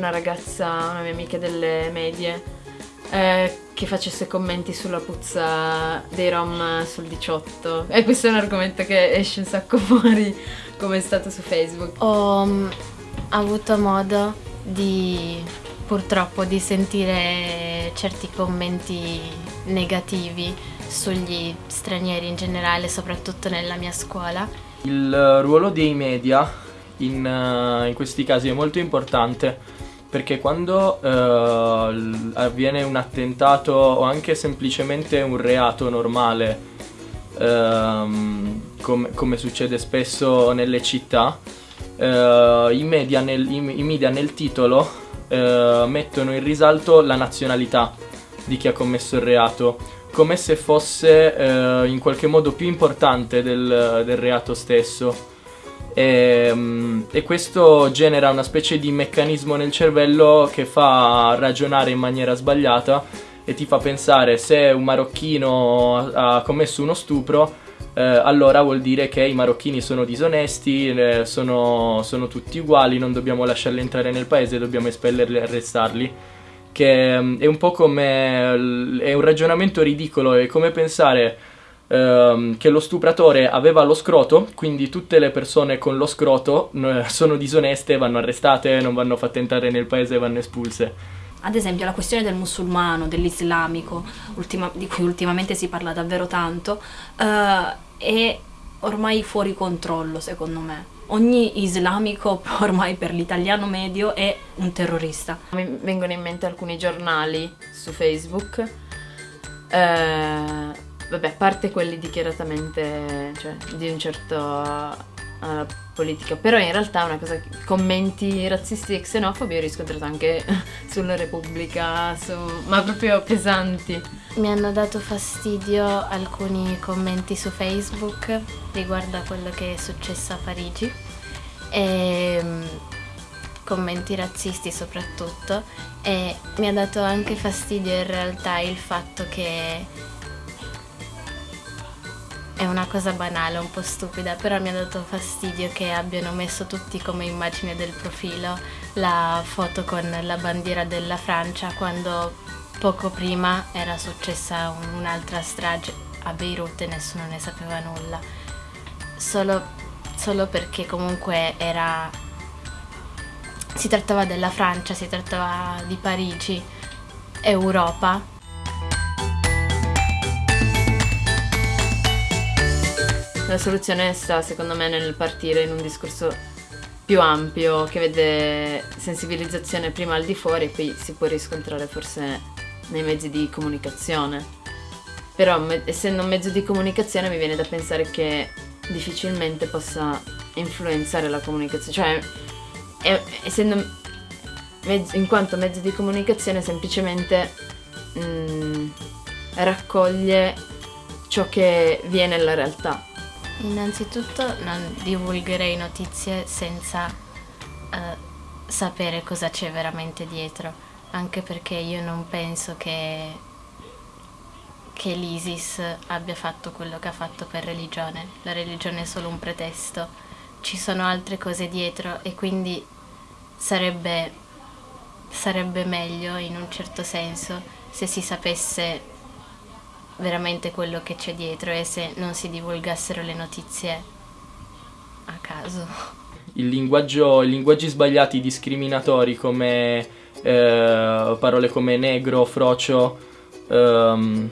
una ragazza, una mia amica delle medie, eh, che facesse commenti sulla puzza dei rom sul 18. E questo è un argomento che esce un sacco fuori, come è stato su Facebook. Ho um, avuto modo di purtroppo di sentire certi commenti negativi sugli stranieri in generale, soprattutto nella mia scuola. Il ruolo dei media in, uh, in questi casi è molto importante perché quando uh, avviene un attentato o anche semplicemente un reato normale, uh, com come succede spesso nelle città, uh, i, media nel, i, media nel titolo mettono in risalto la nazionalità di chi ha commesso il reato, come se fosse in qualche modo più importante del, del reato stesso. E, ehm, e, questo genera una specie di meccanismo nel cervello che fa ragionare in maniera sbagliata e ti fa pensare se un marocchino ha commesso uno stupro eh, allora vuol dire che i marocchini sono disonesti, eh, sono, sono, tutti uguali, non dobbiamo lasciarli entrare nel paese, dobbiamo espellerli e arrestarli. Che mm, è un po' come. è un ragionamento ridicolo, è come pensare ehm, che lo stupratore aveva lo scroto, quindi tutte le persone con lo scroto eh, sono disoneste, vanno arrestate, non vanno fatte entrare nel paese, vanno espulse. Ad esempio la questione del musulmano, dell'islamico, ultima, di cui ultimamente si parla davvero tanto, eh, è ormai fuori controllo secondo me. Ogni islamico ormai per l'italiano medio è un terrorista. Mi vengono in mente alcuni giornali su Facebook eh, vabbè, a parte quelli dichiaratamente, cioè, di un certo uh, politica, però in realtà una cosa, commenti razzisti e xenofobi ho riscontrato anche sulla Repubblica, su, ma proprio pesanti. Mi hanno dato fastidio alcuni commenti su Facebook riguardo a quello che è successo a Parigi. E mm, commenti razzisti soprattutto. E mi ha dato anche fastidio in realtà il fatto che è una cosa banale, un po' stupida, però mi ha dato fastidio che abbiano messo tutti come immagine del profilo la foto con la bandiera della Francia quando poco prima era successa un'altra strage a Beirut e nessuno ne sapeva nulla. Solo, solo perché comunque era... si trattava della Francia, si trattava di Parigi, Europa La soluzione sta secondo me nel partire in un discorso più ampio che vede sensibilizzazione prima al di fuori e poi si può riscontrare forse nei mezzi di comunicazione. Però essendo un mezzo di comunicazione mi viene da pensare che difficilmente possa influenzare la comunicazione, cioè essendo mezzo, in quanto mezzo di comunicazione semplicemente mh, mm, raccoglie ciò che viene nella realtà Innanzitutto non divulgherei notizie senza uh, sapere cosa c'è veramente dietro, anche perché io non penso che, che l'ISIS abbia fatto quello che ha fatto per religione. La religione è solo un pretesto, ci sono altre cose dietro e quindi sarebbe, sarebbe meglio in un certo senso se si sapesse veramente quello che c'è dietro e se non si divulgassero le notizie a caso. Il linguaggio, I linguaggi sbagliati discriminatori come eh, parole come negro, frocio, ehm,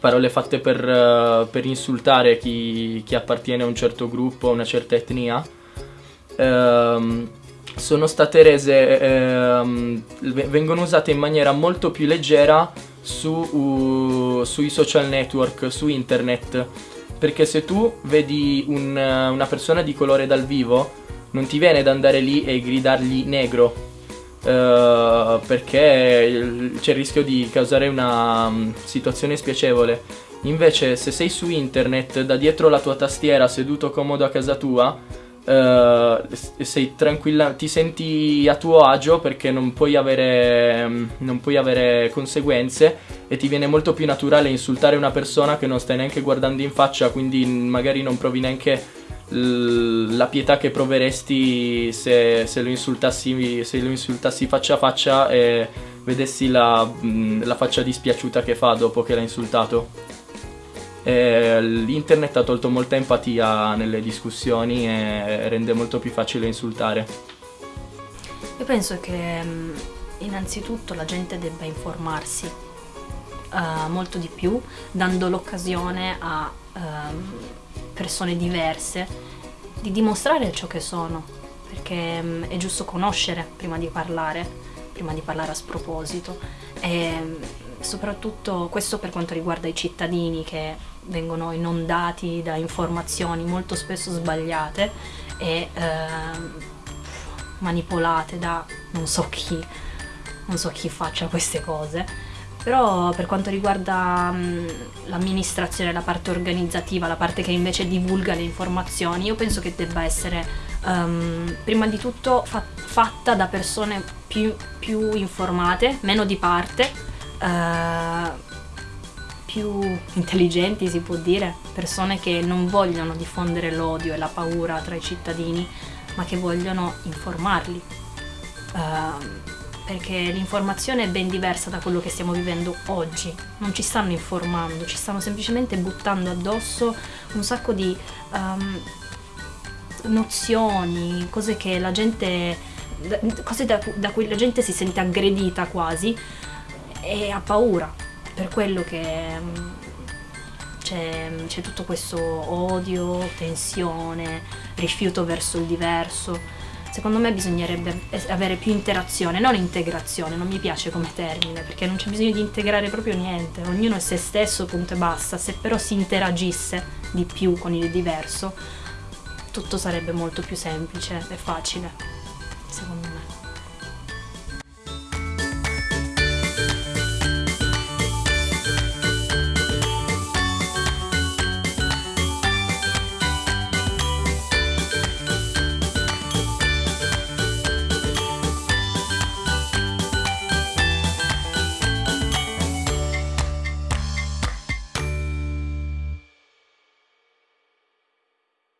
parole fatte per, uh, per insultare chi, chi, appartiene a un certo gruppo, a una certa etnia, ehm, sono state rese, ehm, vengono usate in maniera molto più leggera su, uh, sui social network, su internet. Perché se tu vedi un, una persona di colore dal vivo, non ti viene da andare lì e gridargli negro. Uh, perché c'è il rischio di causare una um, situazione spiacevole. Invece, se sei su internet, da dietro la tua tastiera, seduto comodo a casa tua, Uh, sei tranquilla, ti senti a tuo agio perché non puoi, avere, mm, non puoi avere conseguenze e ti viene molto più naturale insultare una persona che non stai neanche guardando in faccia, quindi magari non provi neanche la pietà che proveresti se, se lo insultassi, se lo insultassi faccia a faccia e vedessi la, mh, la faccia dispiaciuta che fa dopo che l'ha insultato. E l'internet ha tolto molta empatia nelle discussioni e rende molto più facile insultare. Io penso che mh, innanzitutto la gente debba informarsi uh, molto di più, dando l'occasione a um, persone diverse di dimostrare ciò che sono, perché um, è giusto conoscere prima di parlare, prima di parlare a sproposito. E soprattutto questo per quanto riguarda i cittadini che vengono inondati da informazioni molto spesso sbagliate e eh, manipolate da non so chi, non so chi faccia queste cose. Però per quanto riguarda mh, l'amministrazione, la parte organizzativa, la parte che invece divulga le informazioni, io penso che debba essere um, prima di tutto fa- fatta da persone più, più, informate, meno di parte, uh, più intelligenti si può dire, persone che non vogliono diffondere l'odio e la paura tra i cittadini, ma che vogliono informarli. Uh, perché l'informazione è ben diversa da quello che stiamo vivendo oggi. Non ci stanno informando, ci stanno semplicemente buttando addosso un sacco di um, nozioni, cose gente. cose da, da cui la gente si sente aggredita quasi e ha paura. Per quello che um, c'è, c'è tutto questo odio, tensione, rifiuto verso il diverso secondo me bisognerebbe avere più interazione, non integrazione, non mi piace come termine, perché non c'è bisogno di integrare proprio niente, ognuno è se stesso, punto e basta, se però si interagisse di più con il diverso, tutto sarebbe molto più semplice e facile, secondo me.